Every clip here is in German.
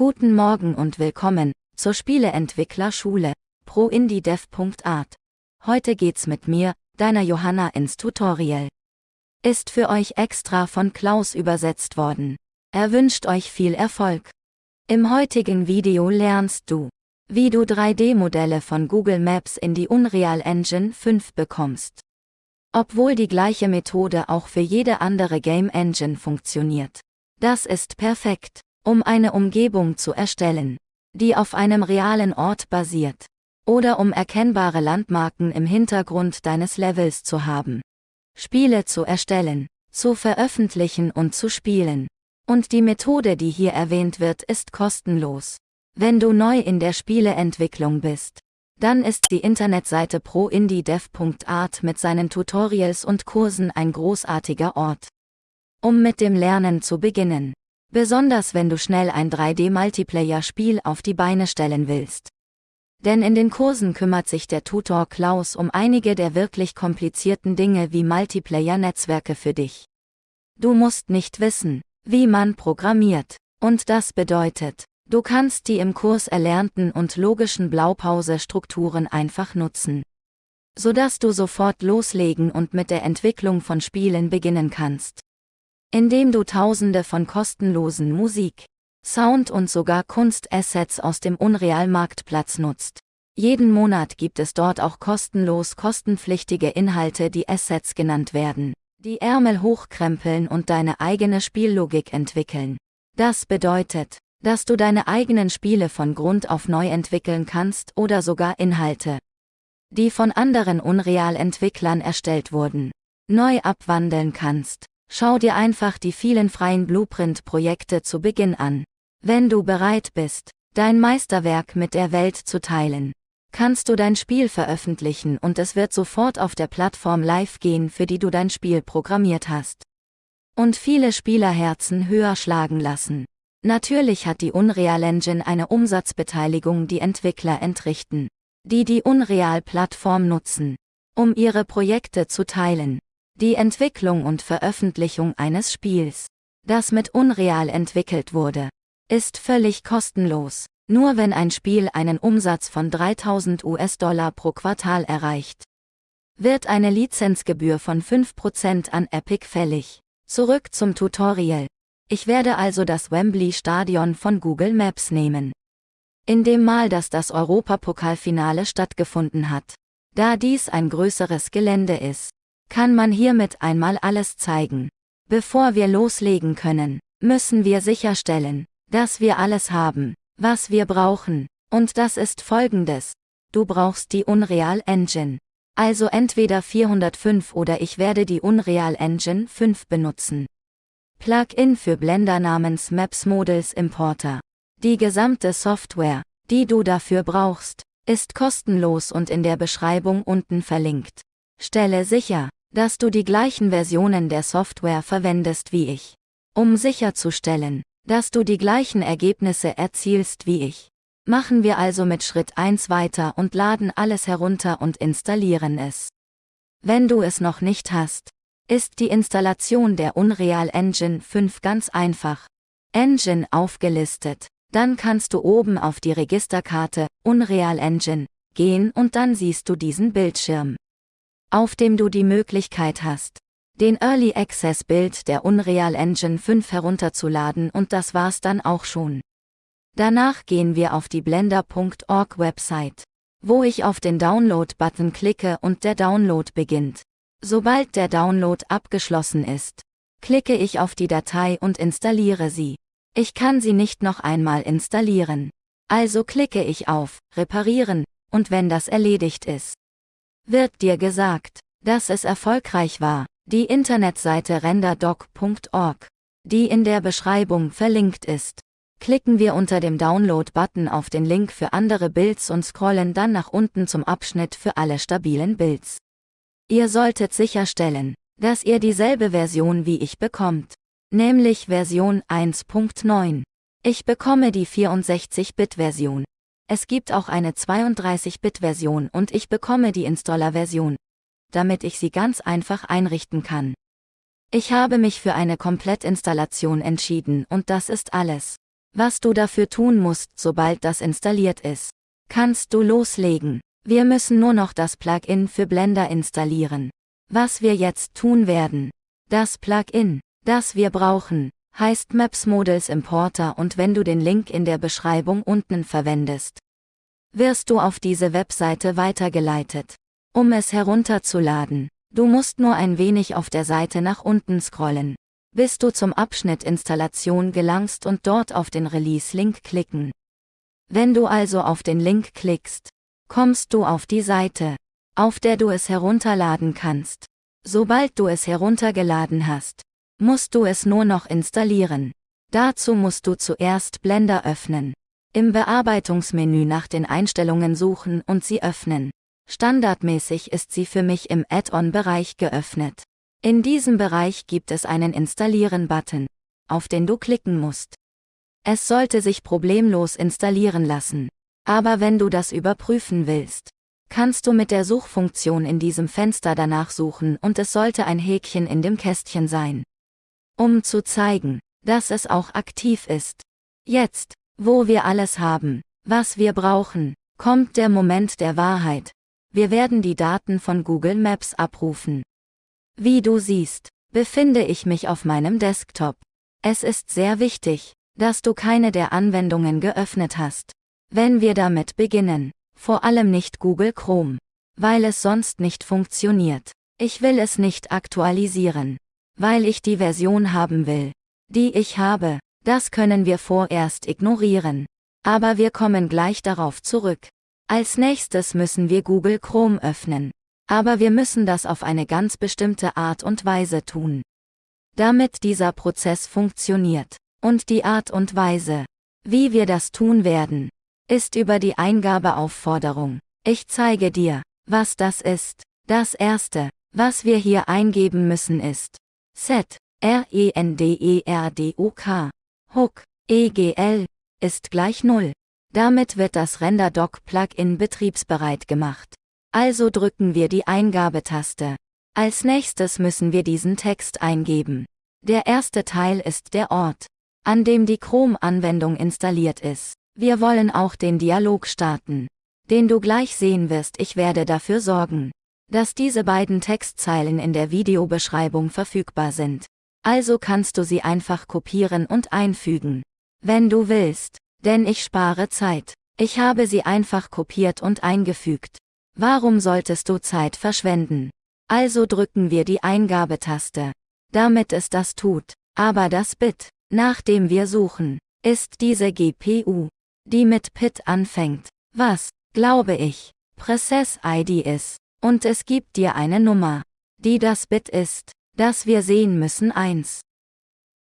Guten Morgen und willkommen zur Spieleentwicklerschule proindiedev.art. Heute geht's mit mir, deiner Johanna ins Tutorial. Ist für euch extra von Klaus übersetzt worden. Er wünscht euch viel Erfolg. Im heutigen Video lernst du, wie du 3D-Modelle von Google Maps in die Unreal Engine 5 bekommst. Obwohl die gleiche Methode auch für jede andere Game Engine funktioniert. Das ist perfekt, um eine Umgebung zu erstellen, die auf einem realen Ort basiert, oder um erkennbare Landmarken im Hintergrund deines Levels zu haben. Spiele zu erstellen, zu veröffentlichen und zu spielen. Und die Methode, die hier erwähnt wird, ist kostenlos. Wenn du neu in der Spieleentwicklung bist, dann ist die Internetseite proindiedev.art mit seinen Tutorials und Kursen ein großartiger Ort. Um mit dem Lernen zu beginnen. Besonders wenn du schnell ein 3D-Multiplayer-Spiel auf die Beine stellen willst. Denn in den Kursen kümmert sich der Tutor Klaus um einige der wirklich komplizierten Dinge wie Multiplayer-Netzwerke für dich. Du musst nicht wissen, wie man programmiert. Und das bedeutet, Du kannst die im Kurs erlernten und logischen Blaupause-Strukturen einfach nutzen. Sodass du sofort loslegen und mit der Entwicklung von Spielen beginnen kannst. Indem du tausende von kostenlosen Musik, Sound und sogar Kunstassets aus dem Unreal-Marktplatz nutzt. Jeden Monat gibt es dort auch kostenlos kostenpflichtige Inhalte, die Assets genannt werden, die Ärmel hochkrempeln und deine eigene Spiellogik entwickeln. Das bedeutet, dass du deine eigenen Spiele von Grund auf neu entwickeln kannst oder sogar Inhalte, die von anderen Unreal-Entwicklern erstellt wurden, neu abwandeln kannst. Schau dir einfach die vielen freien Blueprint-Projekte zu Beginn an. Wenn du bereit bist, dein Meisterwerk mit der Welt zu teilen, kannst du dein Spiel veröffentlichen und es wird sofort auf der Plattform live gehen, für die du dein Spiel programmiert hast. Und viele Spielerherzen höher schlagen lassen. Natürlich hat die Unreal Engine eine Umsatzbeteiligung, die Entwickler entrichten, die die Unreal-Plattform nutzen, um ihre Projekte zu teilen. Die Entwicklung und Veröffentlichung eines Spiels, das mit Unreal entwickelt wurde, ist völlig kostenlos, nur wenn ein Spiel einen Umsatz von 3000 US-Dollar pro Quartal erreicht. Wird eine Lizenzgebühr von 5% an Epic fällig. Zurück zum Tutorial. Ich werde also das Wembley Stadion von Google Maps nehmen. In dem Mal, dass das Europapokalfinale stattgefunden hat. Da dies ein größeres Gelände ist, kann man hiermit einmal alles zeigen. Bevor wir loslegen können, müssen wir sicherstellen, dass wir alles haben, was wir brauchen. Und das ist folgendes. Du brauchst die Unreal Engine. Also entweder 405 oder ich werde die Unreal Engine 5 benutzen. Plugin für Blender namens Maps Models Importer. Die gesamte Software, die du dafür brauchst, ist kostenlos und in der Beschreibung unten verlinkt. Stelle sicher, dass du die gleichen Versionen der Software verwendest wie ich. Um sicherzustellen, dass du die gleichen Ergebnisse erzielst wie ich. Machen wir also mit Schritt 1 weiter und laden alles herunter und installieren es. Wenn du es noch nicht hast, ist die Installation der Unreal Engine 5 ganz einfach. Engine aufgelistet. Dann kannst du oben auf die Registerkarte Unreal Engine gehen und dann siehst du diesen Bildschirm, auf dem du die Möglichkeit hast, den Early Access Bild der Unreal Engine 5 herunterzuladen und das war's dann auch schon. Danach gehen wir auf die blender.org Website, wo ich auf den Download-Button klicke und der Download beginnt. Sobald der Download abgeschlossen ist, klicke ich auf die Datei und installiere sie. Ich kann sie nicht noch einmal installieren. Also klicke ich auf Reparieren, und wenn das erledigt ist, wird dir gesagt, dass es erfolgreich war. Die Internetseite renderdoc.org, die in der Beschreibung verlinkt ist. Klicken wir unter dem Download-Button auf den Link für andere Builds und scrollen dann nach unten zum Abschnitt für alle stabilen Builds. Ihr solltet sicherstellen, dass ihr dieselbe Version wie ich bekommt, nämlich Version 1.9. Ich bekomme die 64-Bit-Version. Es gibt auch eine 32-Bit-Version und ich bekomme die Installer-Version, damit ich sie ganz einfach einrichten kann. Ich habe mich für eine Komplettinstallation entschieden und das ist alles. Was du dafür tun musst, sobald das installiert ist, kannst du loslegen. Wir müssen nur noch das Plugin für Blender installieren. Was wir jetzt tun werden. Das Plugin, das wir brauchen, heißt Maps Models Importer und wenn du den Link in der Beschreibung unten verwendest, wirst du auf diese Webseite weitergeleitet. Um es herunterzuladen, du musst nur ein wenig auf der Seite nach unten scrollen, bis du zum Abschnitt Installation gelangst und dort auf den Release-Link klicken. Wenn du also auf den Link klickst, kommst du auf die Seite, auf der du es herunterladen kannst. Sobald du es heruntergeladen hast, musst du es nur noch installieren. Dazu musst du zuerst Blender öffnen. Im Bearbeitungsmenü nach den Einstellungen suchen und sie öffnen. Standardmäßig ist sie für mich im Add-on-Bereich geöffnet. In diesem Bereich gibt es einen Installieren-Button, auf den du klicken musst. Es sollte sich problemlos installieren lassen. Aber wenn du das überprüfen willst, kannst du mit der Suchfunktion in diesem Fenster danach suchen und es sollte ein Häkchen in dem Kästchen sein um zu zeigen, dass es auch aktiv ist. Jetzt, wo wir alles haben, was wir brauchen, kommt der Moment der Wahrheit. Wir werden die Daten von Google Maps abrufen. Wie du siehst, befinde ich mich auf meinem Desktop. Es ist sehr wichtig, dass du keine der Anwendungen geöffnet hast. Wenn wir damit beginnen, vor allem nicht Google Chrome, weil es sonst nicht funktioniert. Ich will es nicht aktualisieren weil ich die Version haben will, die ich habe, das können wir vorerst ignorieren. Aber wir kommen gleich darauf zurück. Als nächstes müssen wir Google Chrome öffnen. Aber wir müssen das auf eine ganz bestimmte Art und Weise tun. Damit dieser Prozess funktioniert. Und die Art und Weise, wie wir das tun werden, ist über die Eingabeaufforderung. Ich zeige dir, was das ist. Das erste, was wir hier eingeben müssen ist Z, R-E-N-D-E-R-D-O-K, Hook, EGL, ist gleich 0. Damit wird das RenderDoc-Plugin betriebsbereit gemacht. Also drücken wir die Eingabetaste. Als nächstes müssen wir diesen Text eingeben. Der erste Teil ist der Ort, an dem die Chrome-Anwendung installiert ist. Wir wollen auch den Dialog starten, den du gleich sehen wirst. Ich werde dafür sorgen, dass diese beiden Textzeilen in der Videobeschreibung verfügbar sind. Also kannst du sie einfach kopieren und einfügen. Wenn du willst, denn ich spare Zeit. Ich habe sie einfach kopiert und eingefügt. Warum solltest du Zeit verschwenden? Also drücken wir die Eingabetaste. Damit es das tut. Aber das Bit, nach dem wir suchen, ist diese GPU, die mit PIT anfängt. Was, glaube ich, Process ID ist. Und es gibt dir eine Nummer, die das Bit ist, das wir sehen müssen 1.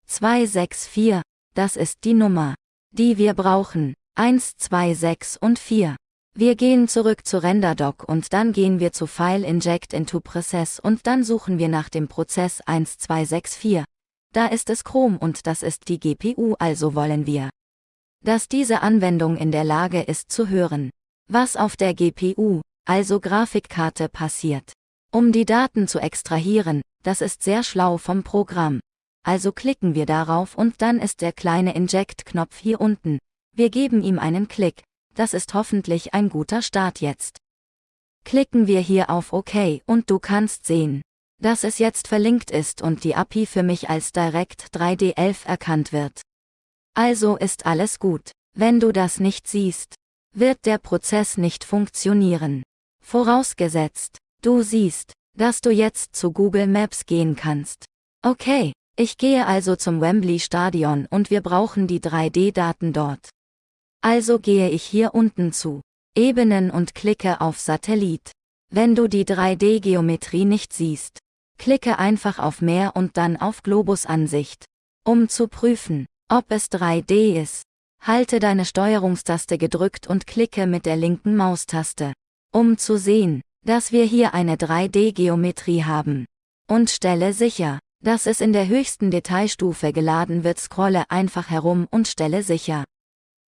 264, das ist die Nummer, die wir brauchen, 1, 2, 6 und 4. Wir gehen zurück zu RenderDoc und dann gehen wir zu File Inject into Process und dann suchen wir nach dem Prozess 1264. Da ist es Chrome und das ist die GPU also wollen wir, dass diese Anwendung in der Lage ist zu hören, was auf der GPU, also Grafikkarte passiert. Um die Daten zu extrahieren, das ist sehr schlau vom Programm. Also klicken wir darauf und dann ist der kleine Inject-Knopf hier unten. Wir geben ihm einen Klick. Das ist hoffentlich ein guter Start jetzt. Klicken wir hier auf OK und du kannst sehen, dass es jetzt verlinkt ist und die API für mich als Direct 3D11 erkannt wird. Also ist alles gut. Wenn du das nicht siehst, wird der Prozess nicht funktionieren. Vorausgesetzt, du siehst, dass du jetzt zu Google Maps gehen kannst. Okay, ich gehe also zum Wembley Stadion und wir brauchen die 3D-Daten dort. Also gehe ich hier unten zu Ebenen und klicke auf Satellit. Wenn du die 3D-Geometrie nicht siehst, klicke einfach auf Mehr und dann auf Globusansicht. Um zu prüfen, ob es 3D ist, halte deine Steuerungstaste gedrückt und klicke mit der linken Maustaste um zu sehen, dass wir hier eine 3D-Geometrie haben. Und stelle sicher, dass es in der höchsten Detailstufe geladen wird. Scrolle einfach herum und stelle sicher,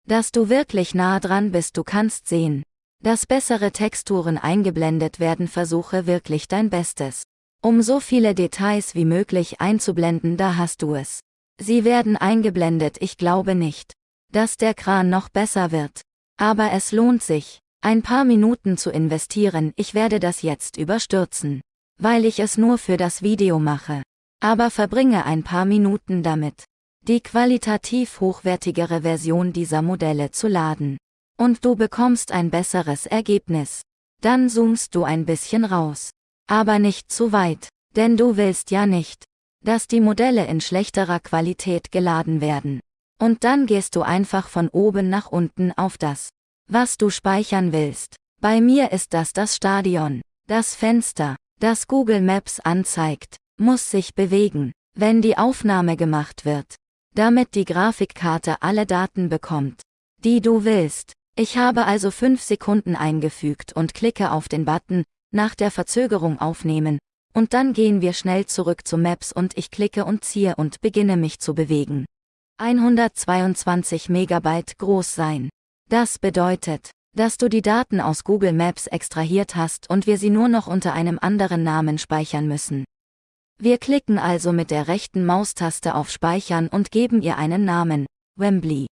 dass du wirklich nah dran bist. Du kannst sehen, dass bessere Texturen eingeblendet werden. Versuche wirklich dein Bestes, um so viele Details wie möglich einzublenden. Da hast du es. Sie werden eingeblendet. Ich glaube nicht, dass der Kran noch besser wird. Aber es lohnt sich, ein paar Minuten zu investieren, ich werde das jetzt überstürzen. Weil ich es nur für das Video mache. Aber verbringe ein paar Minuten damit, die qualitativ hochwertigere Version dieser Modelle zu laden. Und du bekommst ein besseres Ergebnis. Dann zoomst du ein bisschen raus. Aber nicht zu weit, denn du willst ja nicht, dass die Modelle in schlechterer Qualität geladen werden. Und dann gehst du einfach von oben nach unten auf das, was du speichern willst. Bei mir ist das das Stadion. Das Fenster, das Google Maps anzeigt, muss sich bewegen, wenn die Aufnahme gemacht wird, damit die Grafikkarte alle Daten bekommt, die du willst. Ich habe also 5 Sekunden eingefügt und klicke auf den Button, nach der Verzögerung aufnehmen, und dann gehen wir schnell zurück zu Maps und ich klicke und ziehe und beginne mich zu bewegen. 122 Megabyte groß sein. Das bedeutet, dass du die Daten aus Google Maps extrahiert hast und wir sie nur noch unter einem anderen Namen speichern müssen. Wir klicken also mit der rechten Maustaste auf Speichern und geben ihr einen Namen, Wembley.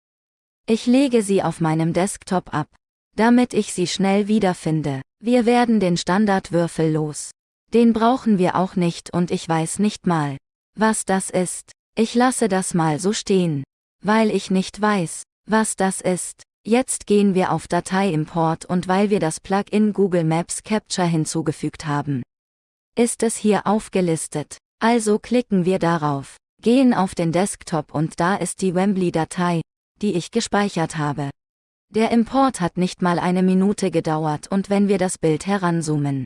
Ich lege sie auf meinem Desktop ab, damit ich sie schnell wiederfinde. Wir werden den Standardwürfel los. Den brauchen wir auch nicht und ich weiß nicht mal, was das ist. Ich lasse das mal so stehen, weil ich nicht weiß, was das ist. Jetzt gehen wir auf Dateiimport und weil wir das Plugin Google Maps Capture hinzugefügt haben. Ist es hier aufgelistet. Also klicken wir darauf, gehen auf den Desktop und da ist die Wembley-Datei, die ich gespeichert habe. Der Import hat nicht mal eine Minute gedauert und wenn wir das Bild heranzoomen,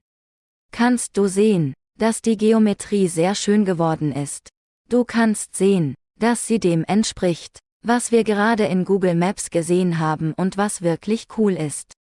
kannst du sehen, dass die Geometrie sehr schön geworden ist. Du kannst sehen, dass sie dem entspricht, was wir gerade in Google Maps gesehen haben und was wirklich cool ist.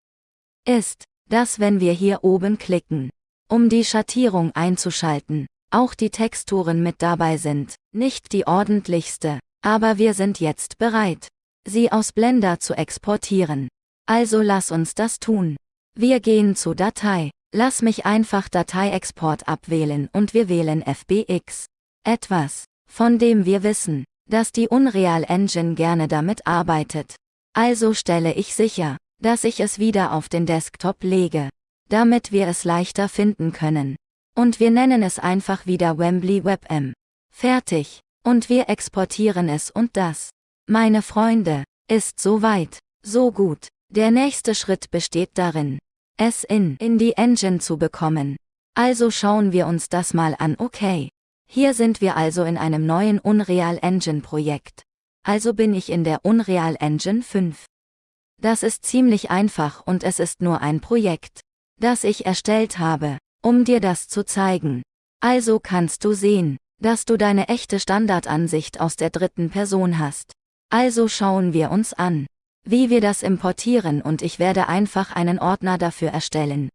Ist, dass wenn wir hier oben klicken, um die Schattierung einzuschalten, auch die Texturen mit dabei sind, nicht die ordentlichste, aber wir sind jetzt bereit sie aus Blender zu exportieren. Also lass uns das tun. Wir gehen zu Datei, lass mich einfach Dateiexport abwählen und wir wählen FBX. Etwas, von dem wir wissen, dass die Unreal Engine gerne damit arbeitet. Also stelle ich sicher, dass ich es wieder auf den Desktop lege, damit wir es leichter finden können. Und wir nennen es einfach wieder Wembley WebM. Fertig. Und wir exportieren es und das meine Freunde, ist so weit, so gut. Der nächste Schritt besteht darin, es in, in die Engine zu bekommen. Also schauen wir uns das mal an, okay. Hier sind wir also in einem neuen Unreal Engine Projekt. Also bin ich in der Unreal Engine 5. Das ist ziemlich einfach und es ist nur ein Projekt, das ich erstellt habe, um dir das zu zeigen. Also kannst du sehen, dass du deine echte Standardansicht aus der dritten Person hast. Also schauen wir uns an, wie wir das importieren und ich werde einfach einen Ordner dafür erstellen.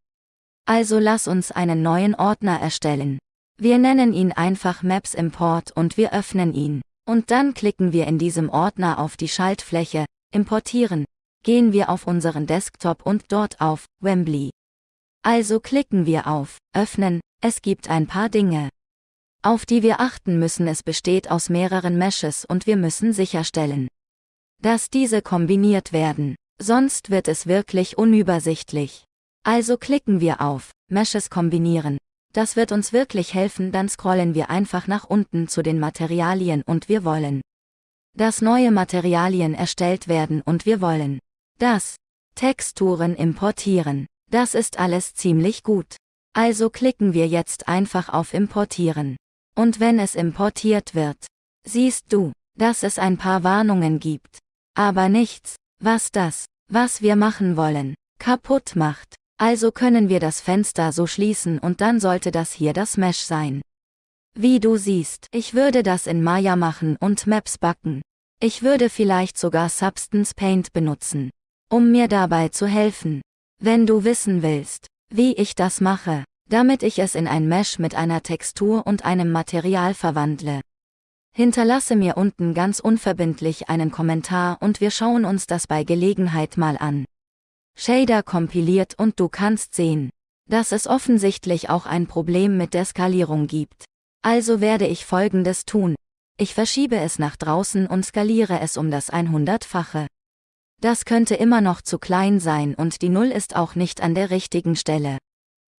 Also lass uns einen neuen Ordner erstellen. Wir nennen ihn einfach Maps Import und wir öffnen ihn. Und dann klicken wir in diesem Ordner auf die Schaltfläche, Importieren, gehen wir auf unseren Desktop und dort auf Wembley. Also klicken wir auf Öffnen, es gibt ein paar Dinge, auf die wir achten müssen. Es besteht aus mehreren Meshes und wir müssen sicherstellen, dass diese kombiniert werden, sonst wird es wirklich unübersichtlich. Also klicken wir auf Meshes kombinieren. Das wird uns wirklich helfen, dann scrollen wir einfach nach unten zu den Materialien und wir wollen, dass neue Materialien erstellt werden und wir wollen, dass Texturen importieren. Das ist alles ziemlich gut. Also klicken wir jetzt einfach auf Importieren. Und wenn es importiert wird, siehst du, dass es ein paar Warnungen gibt. Aber nichts, was das, was wir machen wollen, kaputt macht. Also können wir das Fenster so schließen und dann sollte das hier das Mesh sein. Wie du siehst, ich würde das in Maya machen und Maps backen. Ich würde vielleicht sogar Substance Paint benutzen, um mir dabei zu helfen. Wenn du wissen willst, wie ich das mache, damit ich es in ein Mesh mit einer Textur und einem Material verwandle. Hinterlasse mir unten ganz unverbindlich einen Kommentar und wir schauen uns das bei Gelegenheit mal an. Shader kompiliert und du kannst sehen, dass es offensichtlich auch ein Problem mit der Skalierung gibt. Also werde ich folgendes tun. Ich verschiebe es nach draußen und skaliere es um das 100-fache. Das könnte immer noch zu klein sein und die Null ist auch nicht an der richtigen Stelle.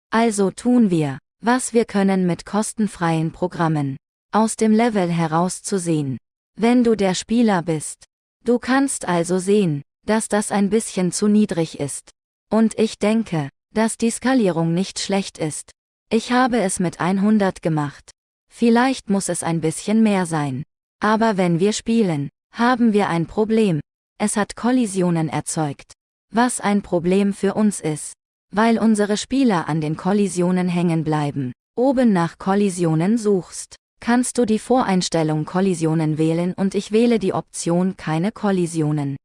Also tun wir, was wir können mit kostenfreien Programmen. Aus dem Level herauszusehen. Wenn du der Spieler bist. Du kannst also sehen, dass das ein bisschen zu niedrig ist. Und ich denke, dass die Skalierung nicht schlecht ist. Ich habe es mit 100 gemacht. Vielleicht muss es ein bisschen mehr sein. Aber wenn wir spielen, haben wir ein Problem. Es hat Kollisionen erzeugt. Was ein Problem für uns ist. Weil unsere Spieler an den Kollisionen hängen bleiben. Oben nach Kollisionen suchst, kannst du die Voreinstellung Kollisionen wählen und ich wähle die Option keine Kollisionen.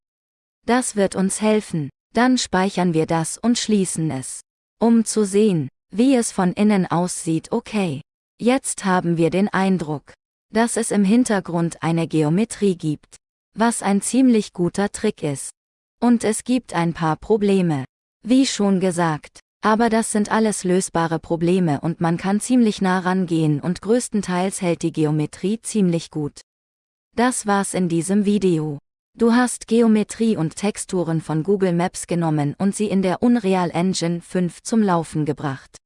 Das wird uns helfen, dann speichern wir das und schließen es. Um zu sehen, wie es von innen aussieht okay. Jetzt haben wir den Eindruck, dass es im Hintergrund eine Geometrie gibt was ein ziemlich guter Trick ist. Und es gibt ein paar Probleme. Wie schon gesagt, aber das sind alles lösbare Probleme und man kann ziemlich nah rangehen und größtenteils hält die Geometrie ziemlich gut. Das war's in diesem Video. Du hast Geometrie und Texturen von Google Maps genommen und sie in der Unreal Engine 5 zum Laufen gebracht.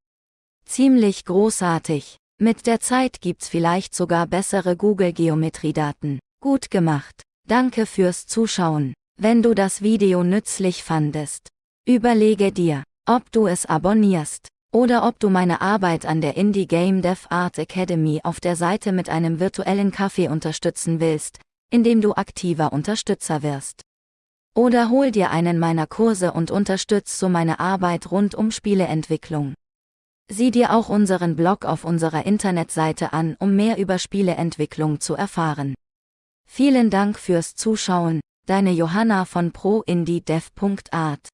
Ziemlich großartig. Mit der Zeit gibt's vielleicht sogar bessere Google Geometriedaten. Gut gemacht. Danke fürs Zuschauen. Wenn du das Video nützlich fandest, überlege dir, ob du es abonnierst oder ob du meine Arbeit an der Indie Game Dev Art Academy auf der Seite mit einem virtuellen Kaffee unterstützen willst, indem du aktiver Unterstützer wirst. Oder hol dir einen meiner Kurse und unterstütz so meine Arbeit rund um Spieleentwicklung. Sieh dir auch unseren Blog auf unserer Internetseite an, um mehr über Spieleentwicklung zu erfahren. Vielen Dank fürs Zuschauen, deine Johanna von ProIndieDev.art.